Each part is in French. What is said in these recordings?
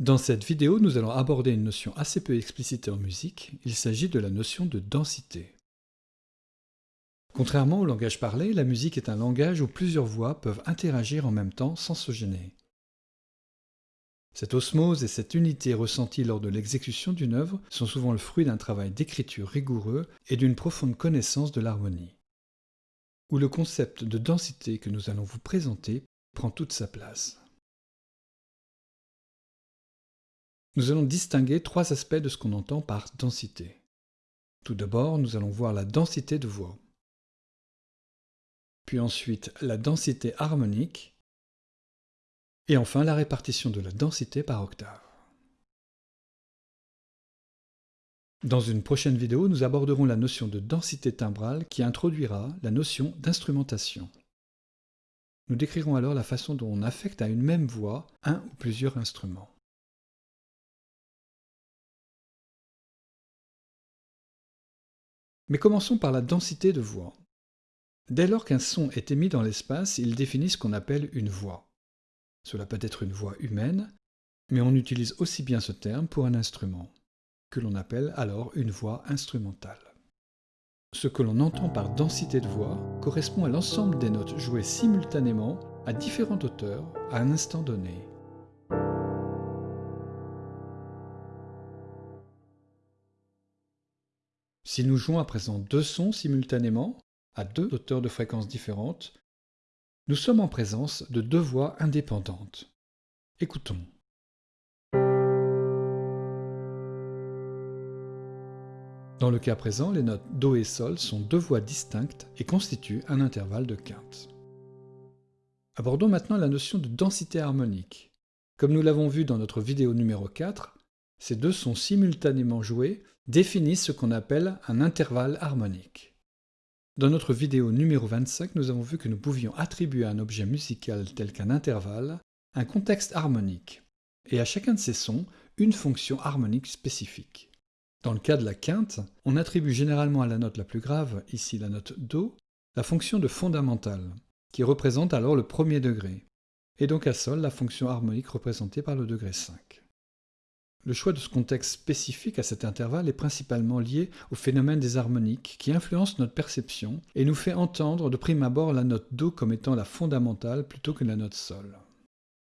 Dans cette vidéo, nous allons aborder une notion assez peu explicitée en musique, il s'agit de la notion de densité. Contrairement au langage parlé, la musique est un langage où plusieurs voix peuvent interagir en même temps sans se gêner. Cette osmose et cette unité ressentie lors de l'exécution d'une œuvre sont souvent le fruit d'un travail d'écriture rigoureux et d'une profonde connaissance de l'harmonie, où le concept de densité que nous allons vous présenter prend toute sa place. Nous allons distinguer trois aspects de ce qu'on entend par densité. Tout d'abord, nous allons voir la densité de voix. Puis ensuite, la densité harmonique. Et enfin, la répartition de la densité par octave. Dans une prochaine vidéo, nous aborderons la notion de densité timbrale qui introduira la notion d'instrumentation. Nous décrirons alors la façon dont on affecte à une même voix un ou plusieurs instruments. Mais commençons par la densité de voix. Dès lors qu'un son est émis dans l'espace, il définit ce qu'on appelle une voix. Cela peut être une voix humaine, mais on utilise aussi bien ce terme pour un instrument, que l'on appelle alors une voix instrumentale. Ce que l'on entend par densité de voix correspond à l'ensemble des notes jouées simultanément à différentes hauteurs à un instant donné. Si nous jouons à présent deux sons simultanément, à deux hauteurs de fréquences différentes, nous sommes en présence de deux voix indépendantes. Écoutons. Dans le cas présent, les notes Do et Sol sont deux voix distinctes et constituent un intervalle de quinte. Abordons maintenant la notion de densité harmonique. Comme nous l'avons vu dans notre vidéo numéro 4, ces deux sons simultanément joués définissent ce qu'on appelle un intervalle harmonique. Dans notre vidéo numéro 25, nous avons vu que nous pouvions attribuer à un objet musical tel qu'un intervalle un contexte harmonique, et à chacun de ces sons, une fonction harmonique spécifique. Dans le cas de la quinte, on attribue généralement à la note la plus grave, ici la note Do, la fonction de fondamentale, qui représente alors le premier degré, et donc à Sol la fonction harmonique représentée par le degré 5. Le choix de ce contexte spécifique à cet intervalle est principalement lié au phénomène des harmoniques qui influence notre perception et nous fait entendre de prime abord la note Do comme étant la fondamentale plutôt que la note Sol.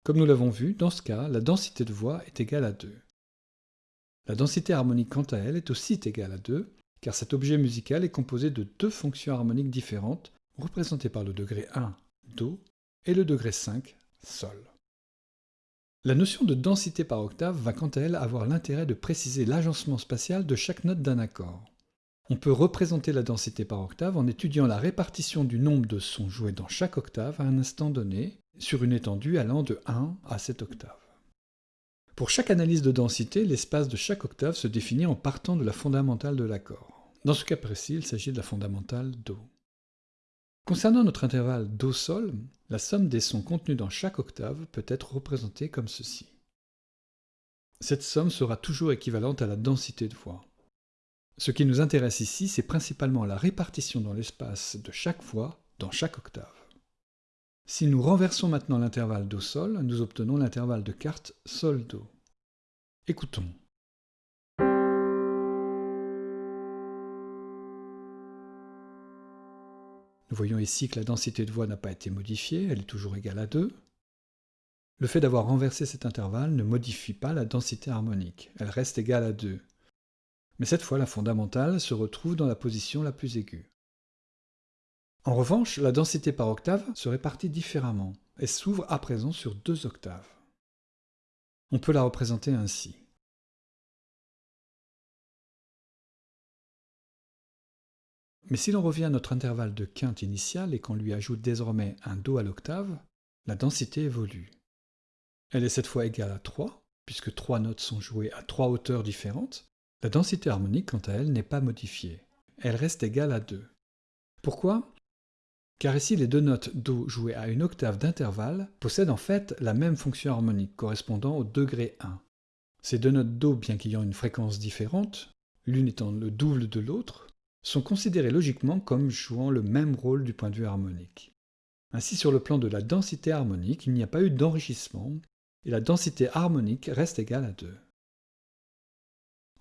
Comme nous l'avons vu, dans ce cas, la densité de voix est égale à 2. La densité harmonique quant à elle est aussi égale à 2, car cet objet musical est composé de deux fonctions harmoniques différentes, représentées par le degré 1, Do, et le degré 5, Sol. La notion de densité par octave va quant à elle avoir l'intérêt de préciser l'agencement spatial de chaque note d'un accord. On peut représenter la densité par octave en étudiant la répartition du nombre de sons joués dans chaque octave à un instant donné, sur une étendue allant de 1 à 7 octaves. Pour chaque analyse de densité, l'espace de chaque octave se définit en partant de la fondamentale de l'accord. Dans ce cas précis, il s'agit de la fondamentale Do. Concernant notre intervalle Do-Sol, la somme des sons contenus dans chaque octave peut être représentée comme ceci. Cette somme sera toujours équivalente à la densité de voix. Ce qui nous intéresse ici, c'est principalement la répartition dans l'espace de chaque voix dans chaque octave. Si nous renversons maintenant l'intervalle Do-Sol, nous obtenons l'intervalle de carte Sol-Do. Écoutons. Nous voyons ici que la densité de voix n'a pas été modifiée, elle est toujours égale à 2. Le fait d'avoir renversé cet intervalle ne modifie pas la densité harmonique, elle reste égale à 2. Mais cette fois, la fondamentale se retrouve dans la position la plus aiguë. En revanche, la densité par octave se répartit différemment et s'ouvre à présent sur deux octaves. On peut la représenter ainsi. Mais si l'on revient à notre intervalle de quinte initiale et qu'on lui ajoute désormais un Do à l'octave, la densité évolue. Elle est cette fois égale à 3, puisque trois notes sont jouées à trois hauteurs différentes. La densité harmonique, quant à elle, n'est pas modifiée. Elle reste égale à 2. Pourquoi? Car ici les deux notes Do jouées à une octave d'intervalle possèdent en fait la même fonction harmonique correspondant au degré 1. Ces deux notes Do, bien qu'ayant une fréquence différente, l'une étant le double de l'autre, sont considérées logiquement comme jouant le même rôle du point de vue harmonique. Ainsi, sur le plan de la densité harmonique, il n'y a pas eu d'enrichissement, et la densité harmonique reste égale à 2.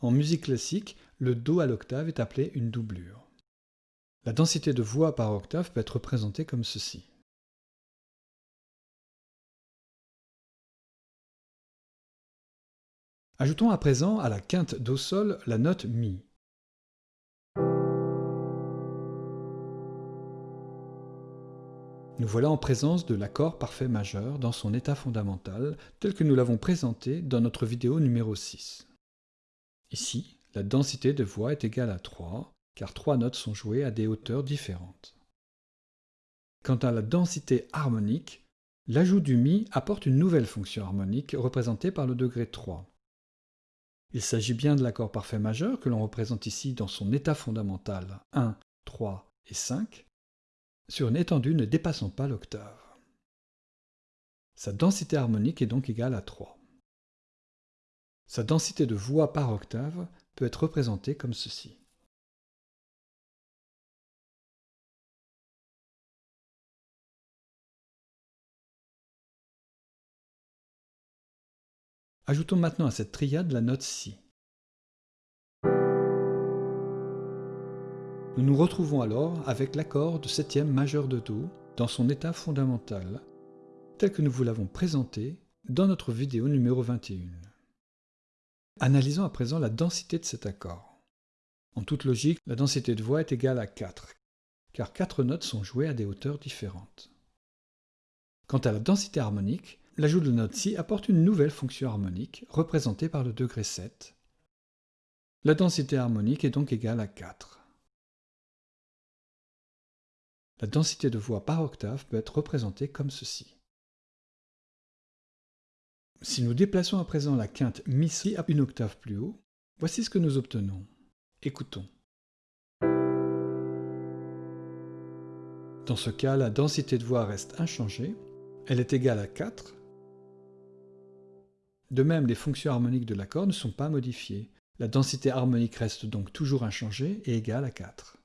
En musique classique, le Do à l'octave est appelé une doublure. La densité de voix par octave peut être représentée comme ceci. Ajoutons à présent à la quinte Do sol la note Mi. Nous voilà en présence de l'accord parfait majeur dans son état fondamental, tel que nous l'avons présenté dans notre vidéo numéro 6. Ici, la densité de voix est égale à 3, car trois notes sont jouées à des hauteurs différentes. Quant à la densité harmonique, l'ajout du Mi apporte une nouvelle fonction harmonique représentée par le degré 3. Il s'agit bien de l'accord parfait majeur que l'on représente ici dans son état fondamental 1, 3 et 5, sur une étendue ne dépassant pas l'octave. Sa densité harmonique est donc égale à 3. Sa densité de voix par octave peut être représentée comme ceci. Ajoutons maintenant à cette triade la note Si. Nous nous retrouvons alors avec l'accord de septième majeur de Do dans son état fondamental, tel que nous vous l'avons présenté dans notre vidéo numéro 21. Analysons à présent la densité de cet accord. En toute logique, la densité de voix est égale à 4, car quatre notes sont jouées à des hauteurs différentes. Quant à la densité harmonique, l'ajout de la note Si apporte une nouvelle fonction harmonique, représentée par le degré 7. La densité harmonique est donc égale à 4. La densité de voix par octave peut être représentée comme ceci. Si nous déplaçons à présent la quinte Mi-Si à une octave plus haut, voici ce que nous obtenons. Écoutons. Dans ce cas, la densité de voix reste inchangée, elle est égale à 4. De même, les fonctions harmoniques de l'accord ne sont pas modifiées. La densité harmonique reste donc toujours inchangée et égale à 4.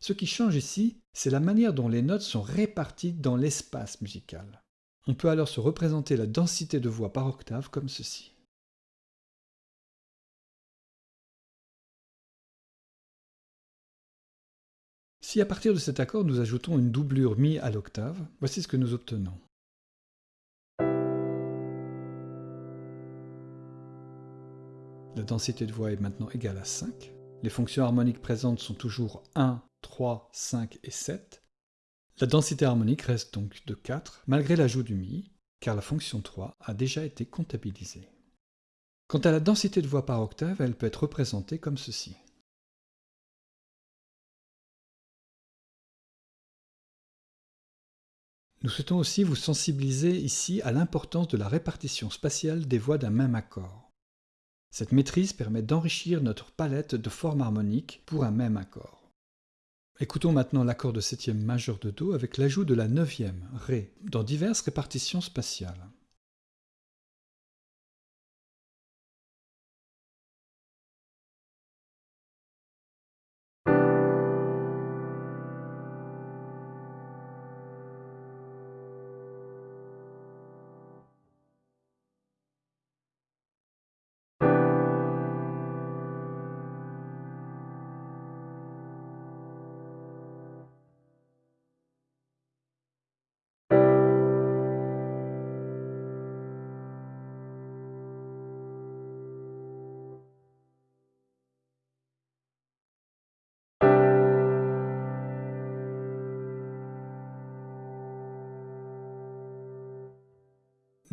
Ce qui change ici, c'est la manière dont les notes sont réparties dans l'espace musical. On peut alors se représenter la densité de voix par octave comme ceci. Si à partir de cet accord nous ajoutons une doublure Mi à l'octave, voici ce que nous obtenons. La densité de voix est maintenant égale à 5. Les fonctions harmoniques présentes sont toujours 1, 3, 5 et 7. La densité harmonique reste donc de 4, malgré l'ajout du Mi, car la fonction 3 a déjà été comptabilisée. Quant à la densité de voix par octave, elle peut être représentée comme ceci. Nous souhaitons aussi vous sensibiliser ici à l'importance de la répartition spatiale des voix d'un même accord. Cette maîtrise permet d'enrichir notre palette de formes harmoniques pour un même accord. Écoutons maintenant l'accord de septième majeur de Do avec l'ajout de la neuvième, Ré, dans diverses répartitions spatiales.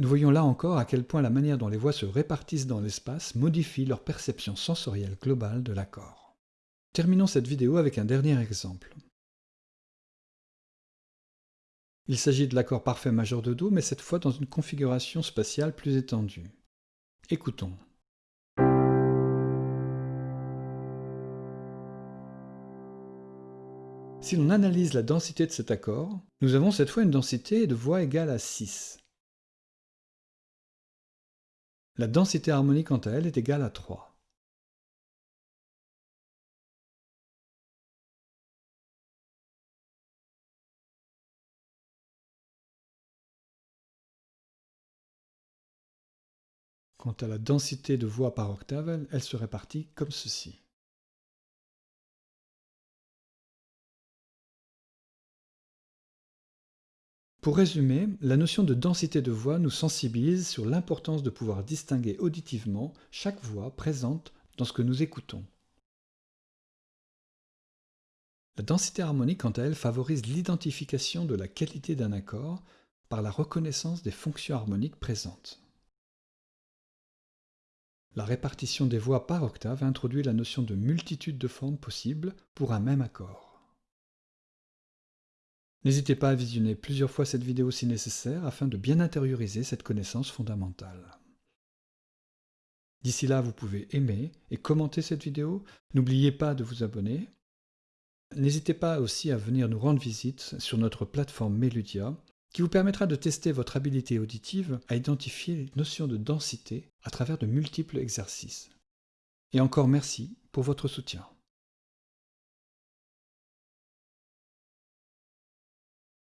Nous voyons là encore à quel point la manière dont les voix se répartissent dans l'espace modifie leur perception sensorielle globale de l'accord. Terminons cette vidéo avec un dernier exemple. Il s'agit de l'accord parfait majeur de Do, mais cette fois dans une configuration spatiale plus étendue. Écoutons. Si l'on analyse la densité de cet accord, nous avons cette fois une densité de voix égale à 6. La densité harmonique quant à elle est égale à 3. Quant à la densité de voix par octave, elle se répartit comme ceci. Pour résumer, la notion de densité de voix nous sensibilise sur l'importance de pouvoir distinguer auditivement chaque voix présente dans ce que nous écoutons. La densité harmonique, quant à elle, favorise l'identification de la qualité d'un accord par la reconnaissance des fonctions harmoniques présentes. La répartition des voix par octave introduit la notion de multitude de formes possibles pour un même accord. N'hésitez pas à visionner plusieurs fois cette vidéo si nécessaire afin de bien intérioriser cette connaissance fondamentale. D'ici là, vous pouvez aimer et commenter cette vidéo. N'oubliez pas de vous abonner. N'hésitez pas aussi à venir nous rendre visite sur notre plateforme Meludia qui vous permettra de tester votre habilité auditive à identifier les notions de densité à travers de multiples exercices. Et encore merci pour votre soutien.